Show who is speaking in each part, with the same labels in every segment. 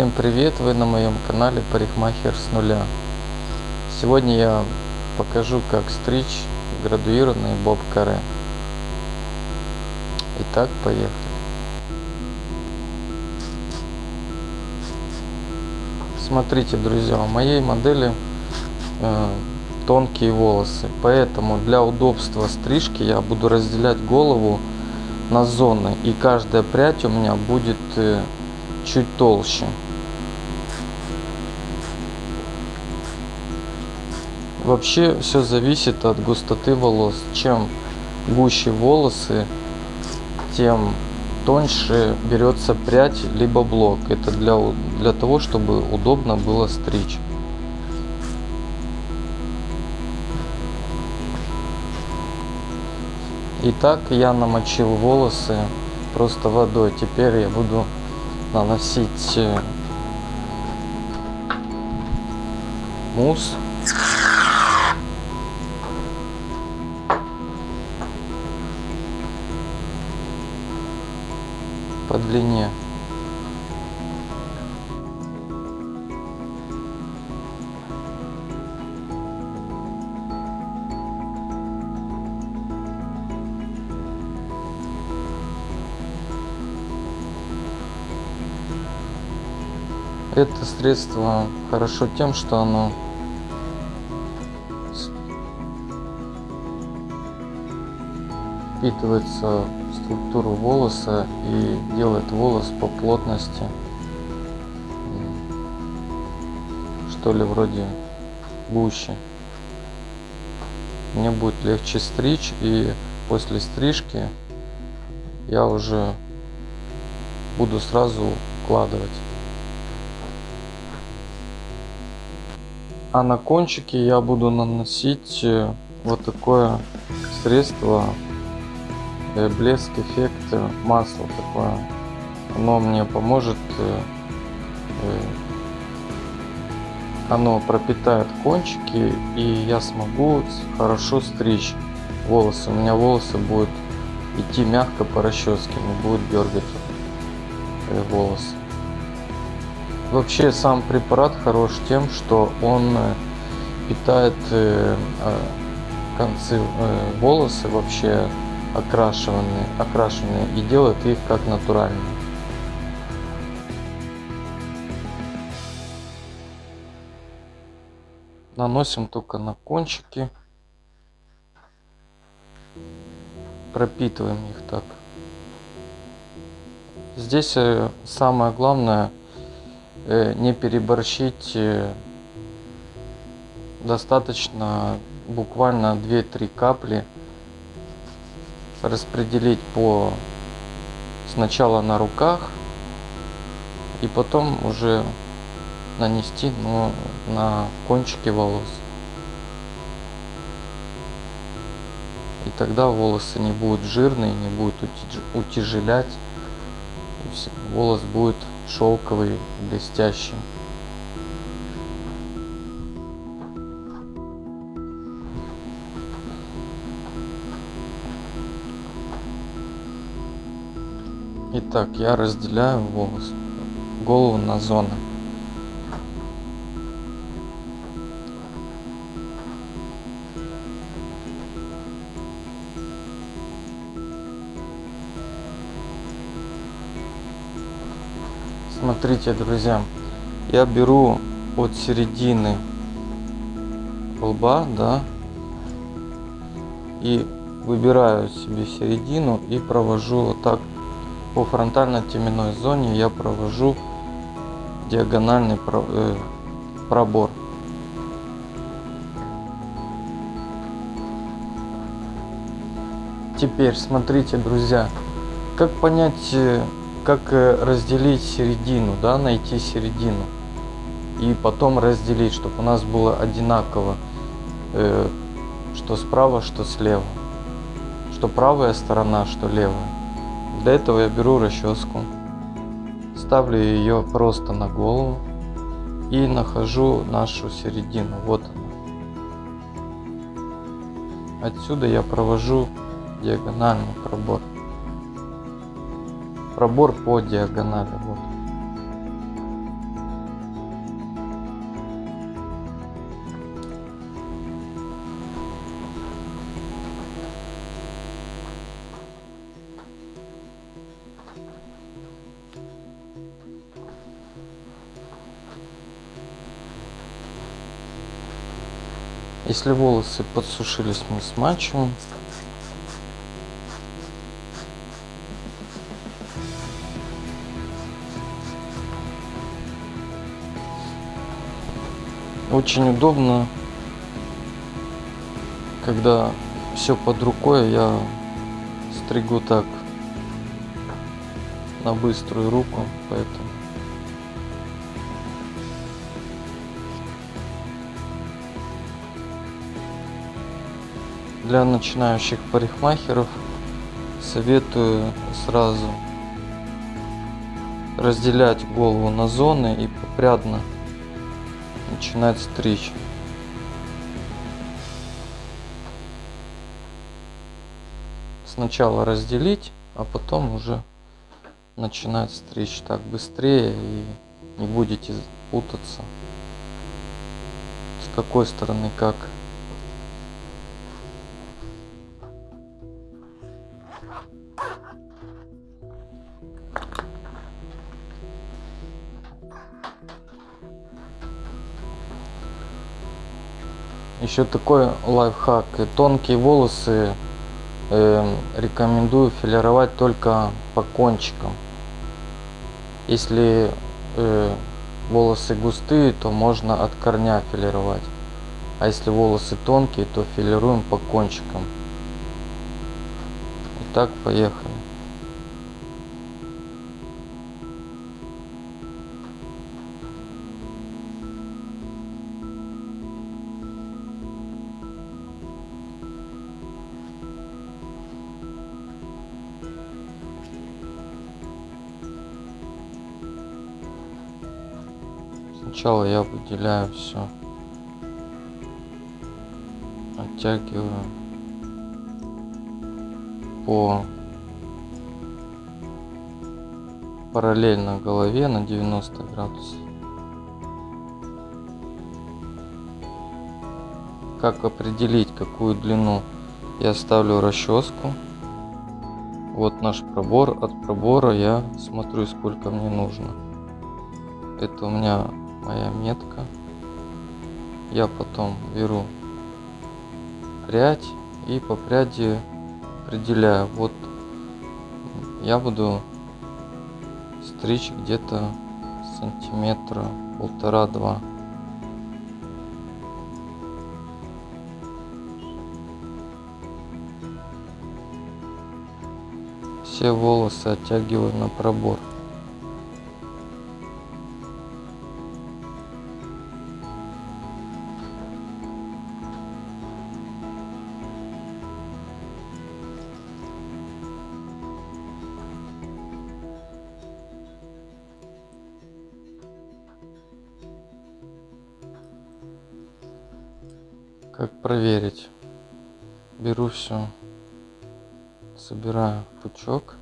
Speaker 1: Всем привет! Вы на моем канале Парикмахер с нуля. Сегодня я покажу как стричь градуированный боб каре. Итак, поехали. Смотрите, друзья, у моей модели э, тонкие волосы, поэтому для удобства стрижки я буду разделять голову на зоны, и каждая прядь у меня будет э, чуть толще. Вообще все зависит от густоты волос. Чем гуще волосы, тем тоньше берется прядь либо блок. Это для, для того, чтобы удобно было стричь. Итак, я намочил волосы просто водой. Теперь я буду наносить э, мусс. Длине. Это средство хорошо тем, что оно впитывается в структуру волоса и делает волос по плотности что ли вроде гуще. Мне будет легче стричь и после стрижки я уже буду сразу укладывать. А на кончики я буду наносить э, вот такое средство блеск эффект э, масла такое. Оно мне поможет, оно пропитает кончики и я смогу хорошо стричь волосы. У меня волосы будут идти мягко по расческе, не будет дергать волосы. Вообще сам препарат хорош тем, что он э, питает э, э, концы волосы вообще окрашиванные, окрашенные и делает их как натуральные. Наносим только на кончики. Пропитываем их так. Здесь самое главное Э, не переборщить э, достаточно буквально 2-3 капли распределить по сначала на руках и потом уже нанести но на кончики волос и тогда волосы не будут жирные не будут утяжелять волос будет шелковый, блестящий. Итак, я разделяю волос, голову на зоны. Смотрите, друзья, я беру от середины лба, да, и выбираю себе середину и провожу вот так по фронтально-теменной зоне я провожу диагональный э, пробор. Теперь смотрите, друзья, как понять э, как э, разделить середину, да, найти середину. И потом разделить, чтобы у нас было одинаково, э, что справа, что слева. Что правая сторона, что левая. Для этого я беру расческу, ставлю ее просто на голову и нахожу нашу середину. Вот она. Отсюда я провожу диагональный пробор пробор по диагонали. Вот. Если волосы подсушились, мы смачиваем. Очень удобно, когда все под рукой, я стригу так на быструю руку, поэтому для начинающих парикмахеров советую сразу разделять голову на зоны и попрядно начинать стричь. Сначала разделить, а потом уже начинать стричь так быстрее и не будете путаться с какой стороны как Еще такой лайфхак. Тонкие волосы э, рекомендую филировать только по кончикам. Если э, волосы густые, то можно от корня филировать. А если волосы тонкие, то филируем по кончикам. Итак, поехали. Сначала я выделяю все, оттягиваю по параллельно голове на 90 градусов. Как определить какую длину? Я ставлю расческу. Вот наш пробор. От пробора я смотрю сколько мне нужно. Это у меня моя метка. Я потом беру прядь и по пряди определяю. Вот я буду стричь где-то сантиметра полтора-два. Все волосы оттягиваю на пробор. Проверить? Беру все, собираю пучок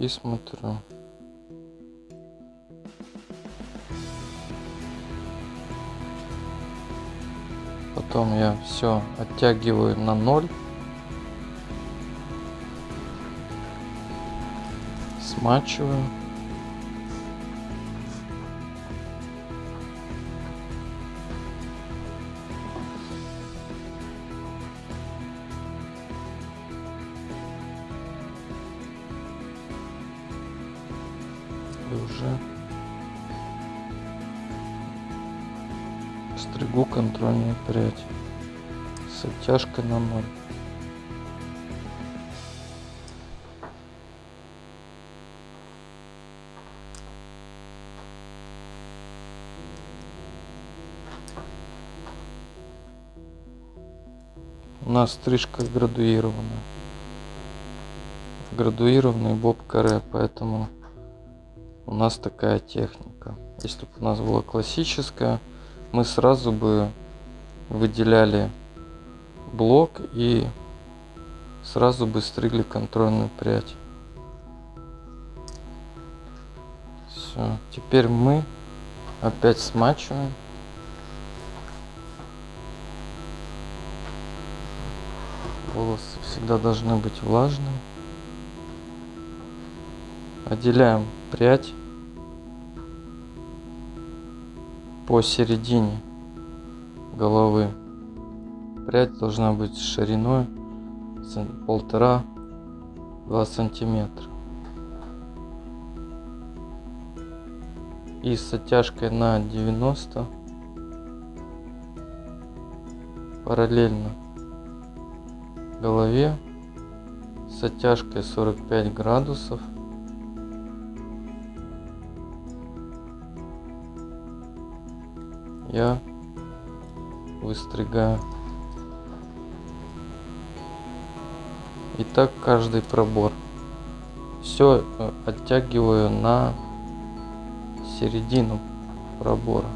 Speaker 1: и смотрю. Потом я все оттягиваю на ноль. Смачиваю. Стригу контрольную прядь с оттяжкой на ноль. У нас стрижка градуированная. Градуированный боб каре, поэтому у нас такая техника. Если бы у нас была классическая, мы сразу бы выделяли блок и сразу бы стригли контрольную прядь. Все, теперь мы опять смачиваем. Волосы всегда должны быть влажные. Отделяем прядь посередине головы. Прядь должна быть шириной полтора-два сантиметра. И с оттяжкой на 90 параллельно голове с оттяжкой 45 градусов я выстригаю. И так каждый пробор. Все э, оттягиваю на середину пробора.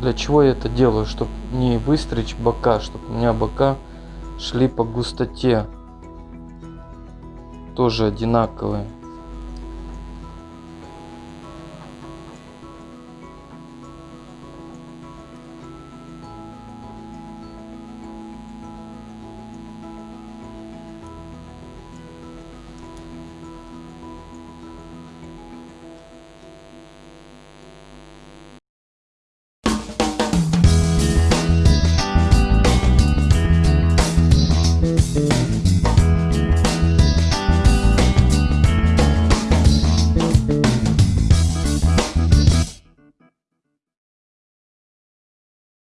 Speaker 1: Для чего я это делаю? Чтобы не выстричь бока, чтобы у меня бока шли по густоте тоже одинаковые.